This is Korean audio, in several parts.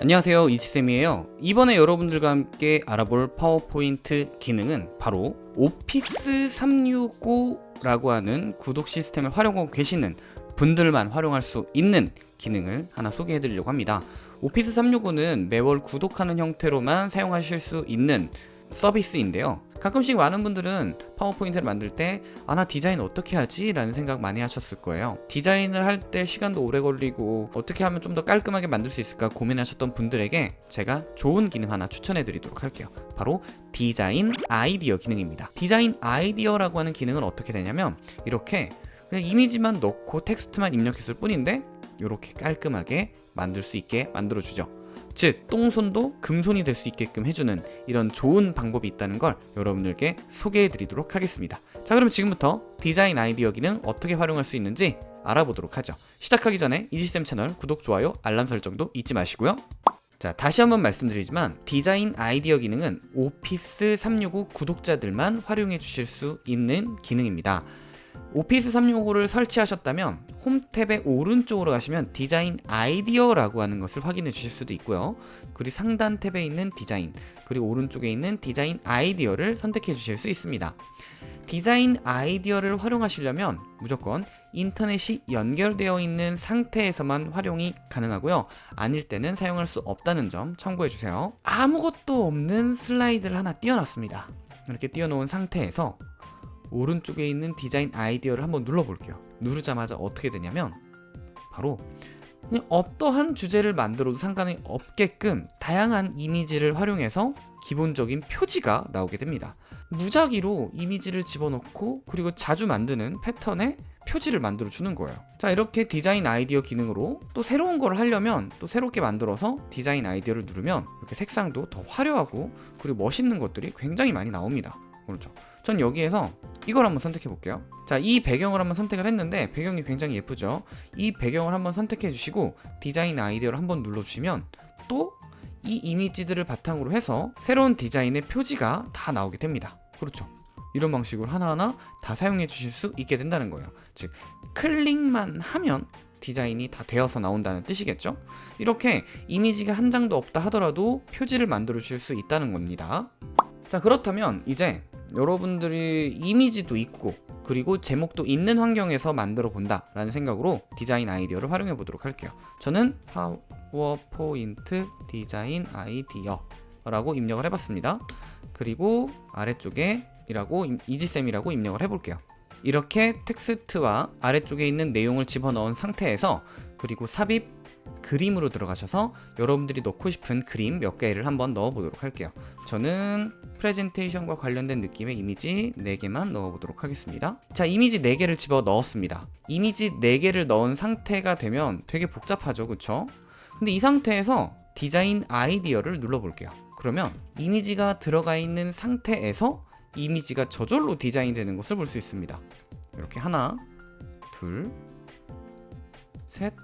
안녕하세요 이지쌤이에요. 이번에 여러분들과 함께 알아볼 파워포인트 기능은 바로 오피스 365 라고 하는 구독 시스템을 활용하고 계시는 분들만 활용할 수 있는 기능을 하나 소개해 드리려고 합니다. 오피스 365는 매월 구독하는 형태로만 사용하실 수 있는 서비스인데요. 가끔씩 많은 분들은 파워포인트를 만들 때 아 나 디자인 어떻게 하지? 라는 생각 많이 하셨을 거예요. 디자인을 할 때 시간도 오래 걸리고 어떻게 하면 좀 더 깔끔하게 만들 수 있을까 고민하셨던 분들에게 제가 좋은 기능 하나 추천해 드리도록 할게요. 바로 디자인 아이디어 기능입니다. 디자인 아이디어라고 하는 기능은 어떻게 되냐면 이렇게 그냥 이미지만 넣고 텍스트만 입력했을 뿐인데 이렇게 깔끔하게 만들 수 있게 만들어 주죠 즉 똥손도 금손이 될 수 있게끔 해주는 이런 좋은 방법이 있다는 걸 여러분들께 소개해 드리도록 하겠습니다. 자 그럼 지금부터 디자인 아이디어 기능 어떻게 활용할 수 있는지 알아보도록 하죠. 시작하기 전에 이지쌤 채널 구독, 좋아요, 알람 설정도 잊지 마시고요. 자 다시 한번 말씀드리지만 디자인 아이디어 기능은 오피스 365 구독자들만 활용해 주실 수 있는 기능입니다. 오피스 365를 설치하셨다면 홈 탭의 오른쪽으로 가시면 디자인 아이디어라고 하는 것을 확인해 주실 수도 있고요. 그리고 상단 탭에 있는 디자인 그리고 오른쪽에 있는 디자인 아이디어를 선택해 주실 수 있습니다. 디자인 아이디어를 활용하시려면 무조건 인터넷이 연결되어 있는 상태에서만 활용이 가능하고요. 아닐 때는 사용할 수 없다는 점 참고해 주세요. 아무것도 없는 슬라이드를 하나 띄워놨습니다. 이렇게 띄워놓은 상태에서 오른쪽에 있는 디자인 아이디어를 한번 눌러볼게요. 누르자마자 어떻게 되냐면 바로 그냥 어떠한 주제를 만들어도 상관이 없게끔 다양한 이미지를 활용해서 기본적인 표지가 나오게 됩니다. 무작위로 이미지를 집어넣고 그리고 자주 만드는 패턴의 표지를 만들어 주는 거예요. 자 이렇게 디자인 아이디어 기능으로 또 새로운 걸 하려면 또 새롭게 만들어서 디자인 아이디어를 누르면 이렇게 색상도 더 화려하고 그리고 멋있는 것들이 굉장히 많이 나옵니다. 그렇죠 전 여기에서 이걸 한번 선택해 볼게요. 자이 배경을 한번 선택을 했는데 배경이 굉장히 예쁘죠? 이 배경을 한번 선택해 주시고 디자인 아이디어를 한번 눌러 주시면 또 이 이미지들을 바탕으로 해서 새로운 디자인의 표지가 다 나오게 됩니다. 그렇죠? 이런 방식으로 하나하나 다 사용해 주실 수 있게 된다는 거예요. 즉 클릭만 하면 디자인이 다 되어서 나온다는 뜻이겠죠? 이렇게 이미지가 한 장도 없다 하더라도 표지를 만들어 주실 수 있다는 겁니다. 자 그렇다면 이제 여러분들이 이미지도 있고 그리고 제목도 있는 환경에서 만들어 본다 라는 생각으로 디자인 아이디어를 활용해 보도록 할게요. 저는 파워포인트 디자인 아이디어 라고 입력을 해봤습니다. 그리고 아래쪽에 이라고 이지쌤이라고 입력을 해볼게요. 이렇게 텍스트와 아래쪽에 있는 내용을 집어넣은 상태에서 그리고 삽입 그림으로 들어가셔서 여러분들이 넣고 싶은 그림 몇 개를 한번 넣어 보도록 할게요. 저는 프레젠테이션과 관련된 느낌의 이미지 4개만 넣어보도록 하겠습니다. 자 이미지 4개를 집어 넣었습니다. 이미지 4개를 넣은 상태가 되면 되게 복잡하죠 그쵸? 근데 이 상태에서 디자인 아이디어를 눌러볼게요. 그러면 이미지가 들어가 있는 상태에서 이미지가 저절로 디자인 되는 것을 볼 수 있습니다. 이렇게 하나 둘 셋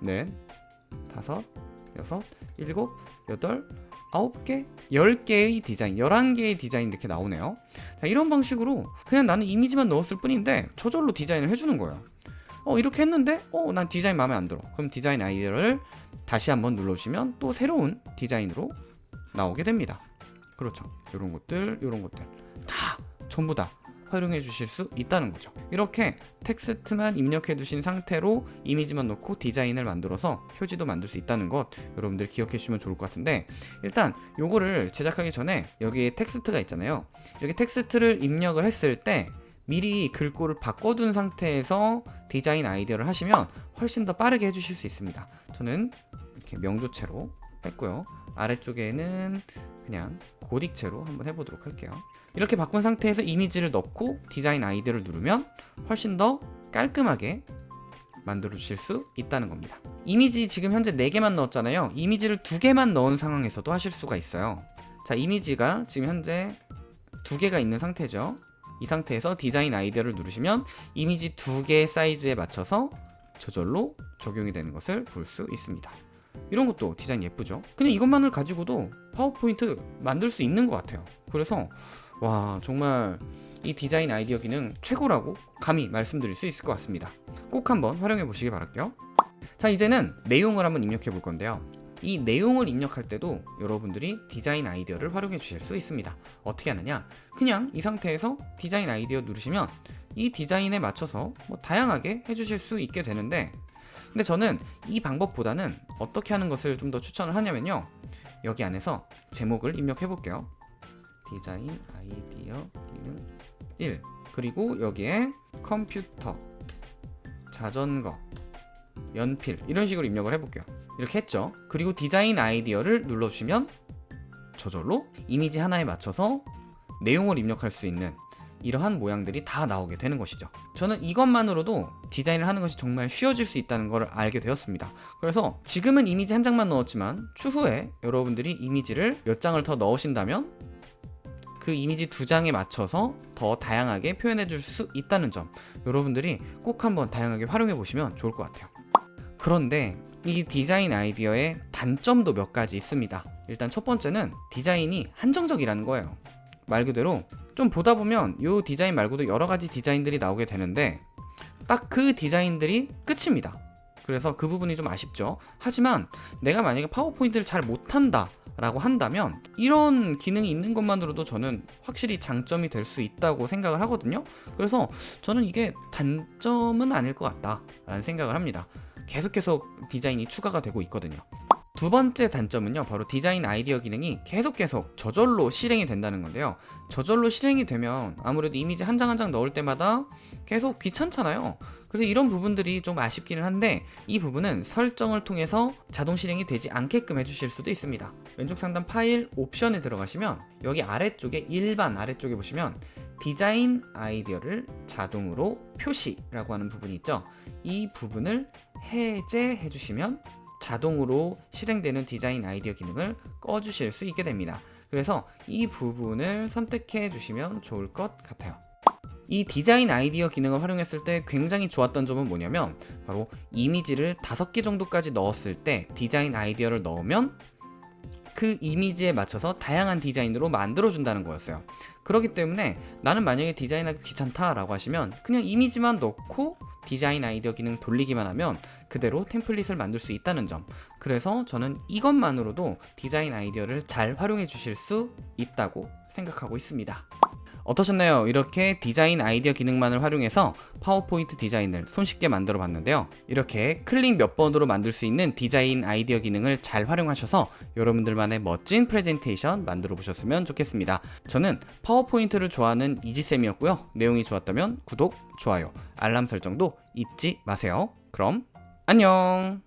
넷 다섯 여섯 일곱 여덟 아홉 개 10개의 디자인 11개의 디자인 이렇게 나오네요. 자, 이런 방식으로 그냥 나는 이미지만 넣었을 뿐인데 저절로 디자인을 해주는 거예요 어 이렇게 했는데 어 난 디자인 마음에 안 들어. 그럼 디자인 아이디어를 다시 한번 눌러주시면 또 새로운 디자인으로 나오게 됩니다. 그렇죠. 이런 것들 이런 것들. 다 전부 다 활용해 주실 수 있다는 거죠. 이렇게 텍스트만 입력해 두신 상태로 이미지만 넣고 디자인을 만들어서 표지도 만들 수 있다는 것 여러분들 기억해 주시면 좋을 것 같은데 일단 요거를 제작하기 전에 여기에 텍스트가 있잖아요. 이렇게 텍스트를 입력을 했을 때 미리 글꼴을 바꿔둔 상태에서 디자인 아이디어를 하시면 훨씬 더 빠르게 해주실 수 있습니다. 저는 이렇게 명조체로 했고요. 아래쪽에는 그냥 고딕체로 한번 해보도록 할게요. 이렇게 바꾼 상태에서 이미지를 넣고 디자인 아이디어를 누르면 훨씬 더 깔끔하게 만들어 주실 수 있다는 겁니다. 이미지 지금 현재 4개만 넣었잖아요. 이미지를 2개만 넣은 상황에서도 하실 수가 있어요. 자 이미지가 지금 현재 2개가 있는 상태죠. 이 상태에서 디자인 아이디어를 누르시면 이미지 2개의 사이즈에 맞춰서 저절로 적용이 되는 것을 볼 수 있습니다 이런 것도 디자인 예쁘죠? 그냥 이것만을 가지고도 파워포인트 만들 수 있는 것 같아요. 그래서 와 정말 이 디자인 아이디어 기능 최고라고 감히 말씀드릴 수 있을 것 같습니다. 꼭 한번 활용해 보시기 바랄게요. 자 이제는 내용을 한번 입력해 볼 건데요. 이 내용을 입력할 때도 여러분들이 디자인 아이디어를 활용해 주실 수 있습니다. 어떻게 하느냐? 그냥 이 상태에서 디자인 아이디어 누르시면 이 디자인에 맞춰서 뭐 다양하게 해주실 수 있게 되는데 근데 저는 이 방법보다는 어떻게 하는 것을 좀 더 추천을 하냐면요. 여기 안에서 제목을 입력해 볼게요. 디자인 아이디어 기능 1 그리고 여기에 컴퓨터 자전거 연필 이런 식으로 입력을 해볼게요 이렇게 했죠 그리고 디자인 아이디어를 눌러주시면 저절로 이미지 하나에 맞춰서 내용을 입력할 수 있는 이러한 모양들이 다 나오게 되는 것이죠. 저는 이것만으로도 디자인을 하는 것이 정말 쉬워질 수 있다는 걸 알게 되었습니다. 그래서 지금은 이미지 한 장만 넣었지만 추후에 여러분들이 이미지를 몇 장을 더 넣으신다면 그 이미지 두 장에 맞춰서 더 다양하게 표현해 줄 수 있다는 점 여러분들이 꼭 한번 다양하게 활용해 보시면 좋을 것 같아요. 그런데 이 디자인 아이디어의 단점도 몇 가지 있습니다. 일단 첫 번째는 디자인이 한정적이라는 거예요. 말 그대로 좀 보다 보면 이 디자인 말고도 여러 가지 디자인들이 나오게 되는데 딱 그 디자인들이 끝입니다. 그래서 그 부분이 좀 아쉽죠. 하지만 내가 만약에 파워포인트를 잘 못한다 라고 한다면 이런 기능이 있는 것만으로도 저는 확실히 장점이 될 수 있다고 생각을 하거든요. 그래서 저는 이게 단점은 아닐 것 같다 라는 생각을 합니다. 계속 계속 디자인이 추가가 되고 있거든요 두 번째 단점은요 바로 디자인 아이디어 기능이 계속 계속 저절로 실행이 된다는 건데요. 저절로 실행이 되면 아무래도 이미지 한 장 한 장 넣을 때마다 계속 귀찮잖아요. 그래서 이런 부분들이 좀 아쉽기는 한데 이 부분은 설정을 통해서 자동 실행이 되지 않게끔 해주실 수도 있습니다. 왼쪽 상단 파일 옵션에 들어가시면 여기 아래쪽에 일반 아래쪽에 보시면 디자인 아이디어를 자동으로 표시라고 하는 부분이 있죠. 이 부분을 해제해 주시면 자동으로 실행되는 디자인 아이디어 기능을 꺼주실 수 있게 됩니다. 그래서 이 부분을 선택해 주시면 좋을 것 같아요. 이 디자인 아이디어 기능을 활용했을 때 굉장히 좋았던 점은 뭐냐면 바로 이미지를 다섯 개 정도까지 넣었을 때 디자인 아이디어를 넣으면 그 이미지에 맞춰서 다양한 디자인으로 만들어 준다는 거였어요. 그렇기 때문에 나는 만약에 디자인하기 귀찮다 라고 하시면 그냥 이미지만 넣고 디자인 아이디어 기능 돌리기만 하면 그대로 템플릿을 만들 수 있다는 점. 그래서 저는 이것만으로도 디자인 아이디어를 잘 활용해 주실 수 있다고 생각하고 있습니다 어떠셨나요? 이렇게 디자인 아이디어 기능만을 활용해서 파워포인트 디자인을 손쉽게 만들어 봤는데요. 이렇게 클릭 몇 번으로 만들 수 있는 디자인 아이디어 기능을 잘 활용하셔서 여러분들만의 멋진 프레젠테이션 만들어 보셨으면 좋겠습니다. 저는 파워포인트를 좋아하는 이지쌤이었고요. 내용이 좋았다면 구독, 좋아요, 알람 설정도 잊지 마세요. 그럼 안녕